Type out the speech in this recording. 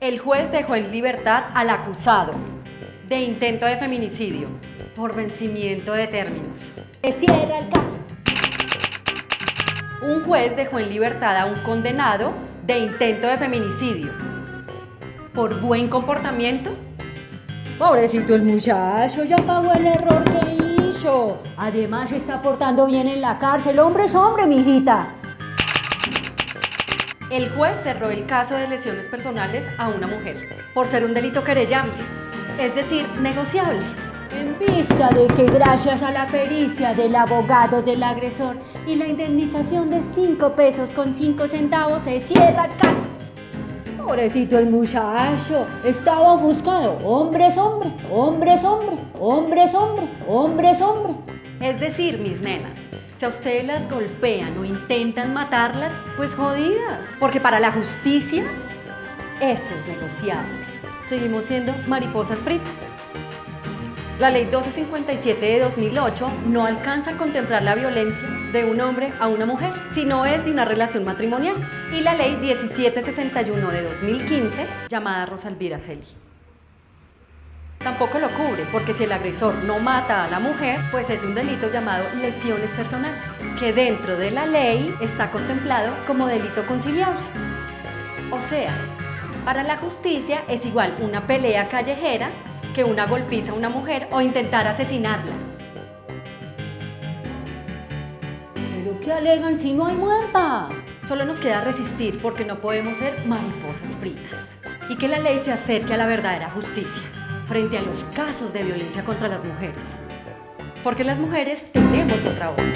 El juez dejó en libertad al acusado de intento de feminicidio por vencimiento de términos. Ese era el caso. Un juez dejó en libertad a un condenado de intento de feminicidio por buen comportamiento Pobrecito el muchacho, ya pagó el error que hizo. Además se está portando bien en la cárcel. Hombre es hombre, mijita. El juez cerró el caso de lesiones personales a una mujer por ser un delito querellable, es decir, negociable. En vista de que gracias a la pericia del abogado del agresor y la indemnización de 5 pesos con 5 centavos se cierra el caso. Pobrecito el muchacho, estaba buscado. Hombre es hombre, hombre es hombre, hombre es hombre, hombre es hombre. Es decir, mis nenas, si a ustedes las golpean o intentan matarlas, pues jodidas. Porque para la justicia, eso es negociable. Seguimos siendo mariposas fritas. La ley 1257 de 2008 no alcanza a contemplar la violencia de un hombre a una mujer, sino es de una relación matrimonial. Y la ley 1761 de 2015, llamada Rosalvira Celi. Tampoco lo cubre, porque si el agresor no mata a la mujer, pues es un delito llamado lesiones personales, que dentro de la ley está contemplado como delito conciliable. O sea, para la justicia es igual una pelea callejera que una golpiza a una mujer o intentar asesinarla. ¿Pero qué alegan si no hay muerta? Solo nos queda resistir porque no podemos ser mariposas fritas. Y que la ley se acerque a la verdadera justicia frente a los casos de violencia contra las mujeres. Porque las mujeres tenemos otra voz.